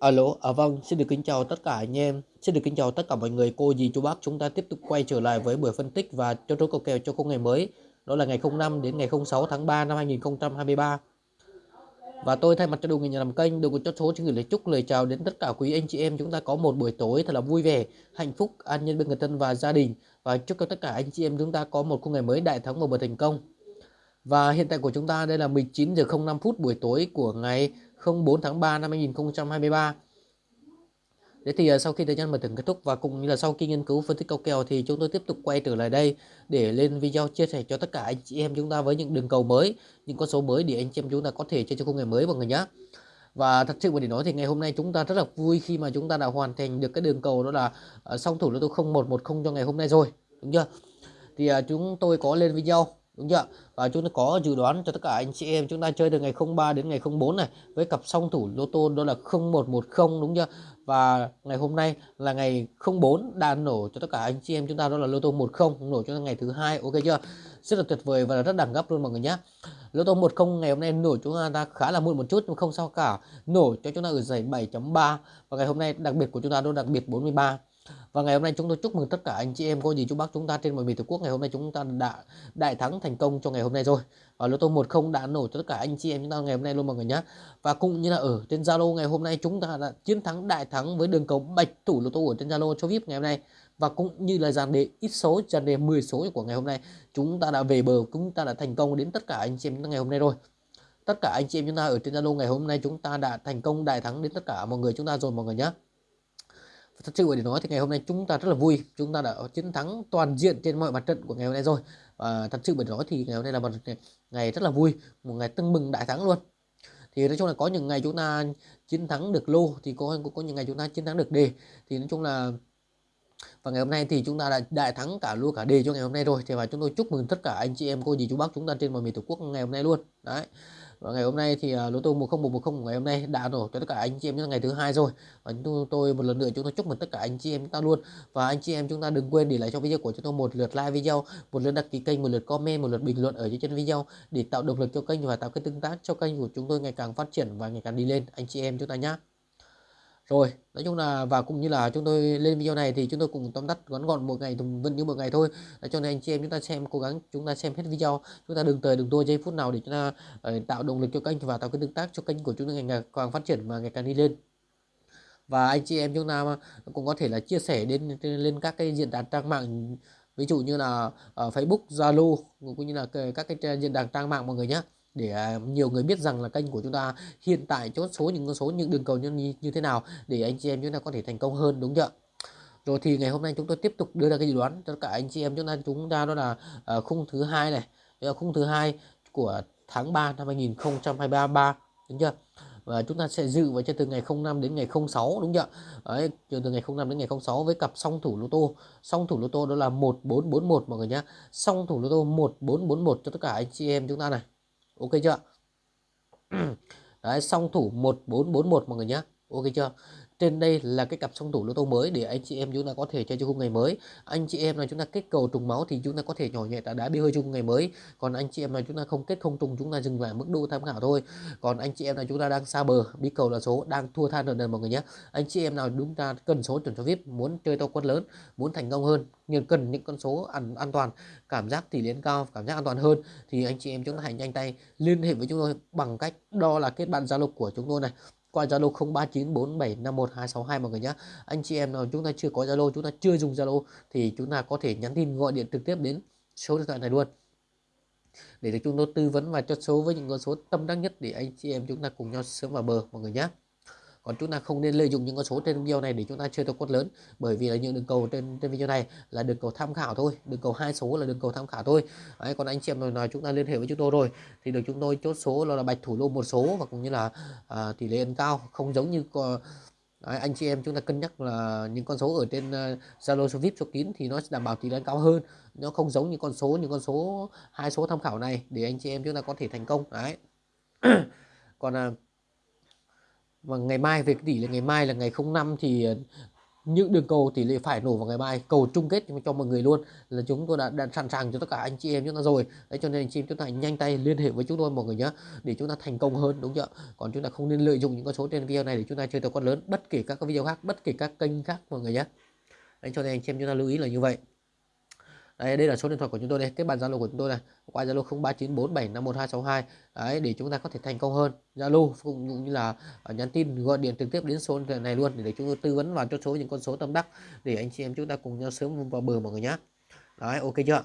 Alo, à vâng, xin được kính chào tất cả anh em, xin được kính chào tất cả mọi người, cô dì chú bác. Chúng ta tiếp tục quay trở lại với buổi phân tích và cho số cầu kèo cho khung ngày mới, đó là ngày 05 đến ngày 06 tháng 3 năm 2023. Và tôi thay mặt cho đội người nhà làm kênh, đội của chốt số xin gửi lời chúc lời chào đến tất cả quý anh chị em chúng ta có một buổi tối thật là vui vẻ, hạnh phúc, an nhân bên người thân và gia đình và chúc cho tất cả anh chị em chúng ta có một khung ngày mới đại thắng và bờ thành công. Và hiện tại của chúng ta đây là 19 giờ 05 phút buổi tối của ngày 04 tháng 3 năm 2023. Thế thì à, sau khi thời gian mở thưởng kết thúc và cũng như là sau khi nghiên cứu phân tích cầu kèo thì chúng tôi tiếp tục quay trở lại đây để lên video chia sẻ cho tất cả anh chị em chúng ta với những đường cầu mới, những con số mới để anh chị em chúng ta có thể chơi cho khung ngày mới mọi người nhé. Và thật sự mà để nói thì ngày hôm nay chúng ta rất là vui khi mà chúng ta đã hoàn thành được cái đường cầu đó là à, song thủ lô tô 0110 cho ngày hôm nay rồi, đúng chưa? Thì à, chúng tôi có lên video đúng chưa? Và chúng ta có dự đoán cho tất cả anh chị em chúng ta chơi từ ngày 03 đến ngày 04 này, với cặp song thủ lô tô đó là 0110 đúng chưa? Và ngày hôm nay là ngày 04 đang nổ cho tất cả anh chị em chúng ta, đó là lô tô 10 nổ cho ngày thứ hai, ok chưa? Rất là tuyệt vời và rất đẳng cấp luôn mọi người nhé lô tô 10 ngày hôm nay nổ chúng ta khá là muộn một chút, nhưng không sao cả. Nổ cho chúng ta ở giải 7.3 và ngày hôm nay đặc biệt của chúng ta đó đặc biệt 43 và ngày hôm nay chúng tôi chúc mừng tất cả anh chị em cô dì chú bác chúng ta trên mọi miền tổ quốc ngày hôm nay chúng ta đã đại thắng thành công cho ngày hôm nay rồi và lô tô 10 đã nổ cho tất cả anh chị em chúng ta ngày hôm nay luôn mọi người nhé và cũng như là ở trên Zalo ngày hôm nay chúng ta đã chiến thắng đại thắng với đường cầu bạch thủ lô tô ở trên Zalo cho VIP ngày hôm nay và cũng như là dàn đề ít số dàn đề 10 số của ngày hôm nay chúng ta đã về bờ chúng ta đã thành công đến tất cả anh chị em chúng ta ngày hôm nay rồi tất cả anh chị em chúng ta ở trên Zalo ngày hôm nay chúng ta đã thành công đại thắng đến tất cả mọi người chúng ta rồi mọi người nhé thật sự để nói thì ngày hôm nay chúng ta rất là vui. Chúng ta đã chiến thắng toàn diện trên mọi mặt trận của ngày hôm nay rồi. Và thật sự để nói thì ngày hôm nay là một ngày rất là vui, một ngày tưng mừng đại thắng luôn. Thì nói chung là có những ngày chúng ta chiến thắng được lô, thì có có những ngày chúng ta chiến thắng được đề. Thì nói chung là, và ngày hôm nay thì chúng ta đã đại thắng cả lô cả đề cho ngày hôm nay rồi. Thì và chúng tôi chúc mừng tất cả anh chị em, cô dì chú bác chúng ta trên mọi miền tổ quốc ngày hôm nay luôn. Đấy và ngày hôm nay thì uh, lô tô 10110 ngày hôm nay đã nổ cho tất cả anh chị em trong ngày thứ hai rồi. Và chúng tôi một lần nữa chúng tôi chúc mừng tất cả anh chị em chúng ta luôn. Và anh chị em chúng ta đừng quên để lại cho video của chúng tôi một lượt like video một lượt đăng ký kênh một lượt comment một lượt bình luận ở dưới chân video để tạo động lực cho kênh và tạo cái tương tác cho kênh của chúng tôi ngày càng phát triển và ngày càng đi lên. Anh chị em chúng ta nhé rồi nói chung là và cũng như là chúng tôi lên video này thì chúng tôi cùng tóm tắt ngắn gọn một ngày vẫn như một ngày thôi. Cho nên anh chị em chúng ta xem cố gắng chúng ta xem hết video. Chúng ta đừng tới đừng tua giây phút nào để chúng ta uh, tạo động lực cho kênh và tạo cái tương tác cho kênh của chúng ta ngày càng phát triển và ngày càng đi lên. Và anh chị em chúng ta cũng có thể là chia sẻ đến lên các cái diễn đàn trang mạng ví dụ như là ở Facebook Zalo cũng như là các cái diễn đàn trang mạng mọi người nhé để à, nhiều người biết rằng là kênh của chúng ta hiện tại chốt số những con số những đường cầu như, như thế nào để anh chị em chúng ta có thể thành công hơn đúng chưa? Rồi thì ngày hôm nay chúng tôi tiếp tục đưa ra cái dự đoán cho cả anh chị em chúng ta. Chúng ta đó là uh, khung thứ hai này là khung thứ hai của tháng 3 năm 2023 đúng chưa? Và chúng ta sẽ dự vào cho từ ngày 05 đến ngày 06 đúng chưa? Đấy, từ ngày 05 đến ngày 06 với cặp song thủ lô tô. Song thủ lô tô đó là 1441 mọi người nhé song thủ lô tô 1441 cho tất cả anh chị em chúng ta này ok chưa? Đấy song thủ 1441 mọi người nhé ok chưa? Trên đây là cái cặp song thủ lô tô mới để anh chị em chúng ta có thể chơi cho khung ngày mới. Anh chị em là chúng ta kết cầu trùng máu thì chúng ta có thể nhỏ nhẹ đã đá bi hơi chung ngày mới. Còn anh chị em là chúng ta không kết không trùng chúng ta dừng lại mức độ tham khảo thôi. Còn anh chị em là chúng ta đang xa bờ bi cầu là số đang thua than lần mọi người nhé. Anh chị em nào chúng ta cần số chuẩn cho vip muốn chơi to quân lớn muốn thành công hơn nhưng cần những con số an, an toàn cảm giác tỷ lệ cao cảm giác an toàn hơn thì anh chị em chúng ta hãy nhanh tay liên hệ với chúng tôi bằng cách đo là kết bạn zalo của chúng tôi này qua Zalo 0394751262 mọi người nhé. Anh chị em nào chúng ta chưa có Zalo, chúng ta chưa dùng Zalo thì chúng ta có thể nhắn tin gọi điện trực tiếp đến số điện thoại này luôn. Để được chúng tôi tư vấn và cho số với những con số tâm đắc nhất để anh chị em chúng ta cùng nhau sớm vào bờ mọi người nhé còn chúng ta không nên lợi dụng những con số trên video này để chúng ta chơi theo quất lớn. Bởi vì là những đường cầu trên trên video này là đường cầu tham khảo thôi. Đường cầu hai số là đường cầu tham khảo thôi. Đấy, còn anh chị em nào chúng ta liên hệ với chúng tôi rồi. Thì được chúng tôi chốt số là, là bạch thủ lô một số và cũng như là à, tỷ lệ ăn cao. Không giống như Đấy, anh chị em chúng ta cân nhắc là những con số ở trên à, Zalo uh, số VIP số kín thì nó sẽ đảm bảo tỷ lệ cao hơn. Nó không giống như con số những con số hai số tham khảo này để anh chị em chúng ta có thể thành công. Đấy. Còn uh, và ngày mai về cái tỷ là ngày mai là ngày 05 thì ờ, những đường cầu tỷ lệ phải nổ vào ngày mai cầu chung kết cho mọi người luôn. Là chúng tôi đã, đã sẵn sàng cho tất cả anh chị em chúng ta rồi. Đấy cho nên anh chị em chúng ta nhanh tay liên hệ với chúng tôi mọi người nhé để chúng ta thành công hơn đúng chưa còn chúng ta không nên lợi dụng những con số trên video này để chúng ta chơi tài con lớn bất kể các video khác bất kể các kênh khác mọi người nhé đấy cho nên anh chị em chúng ta lưu ý là như vậy đây đây là số điện thoại của chúng tôi đây. Kết bạn zalo của chúng tôi này. Qua zalo 0394751262 đấy để chúng ta có thể thành công hơn. Zalo cũng như là à, nhắn tin gọi điện trực tiếp đến số này luôn để, để chúng tôi tư vấn vào cho số những con số tâm đắc để anh chị em chúng ta cùng nhau sớm vào bờ mọi người nhé đấy ok chưa?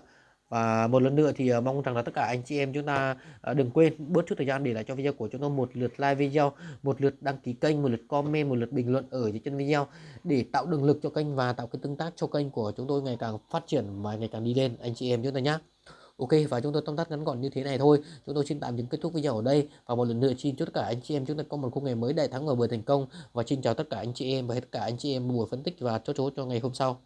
Và một lần nữa thì ờ, mong rằng là tất cả anh chị em chúng ta ờ, đừng quên bớt chút thời gian để lại cho video của chúng tôi một lượt like video, một lượt đăng ký kênh, một lượt comment, một lượt bình luận ở dưới chân video để tạo động lực cho kênh và tạo cái tương tác cho kênh của chúng tôi ngày càng phát triển và ngày càng đi lên. Anh chị em chúng ta nhé Ok, và chúng tôi tóm tắt ngắn gọn như thế này thôi. Chúng tôi xin tạm dừng kết thúc video ở đây Và một lần nữa xin chúc tất cả anh chị em chúng ta có một khung ngày mới đại thắng và vừa thành công. Và xin chào tất cả anh chị em và tất cả anh chị em buổi phân tích và chốt chốt cho ngày hôm sau.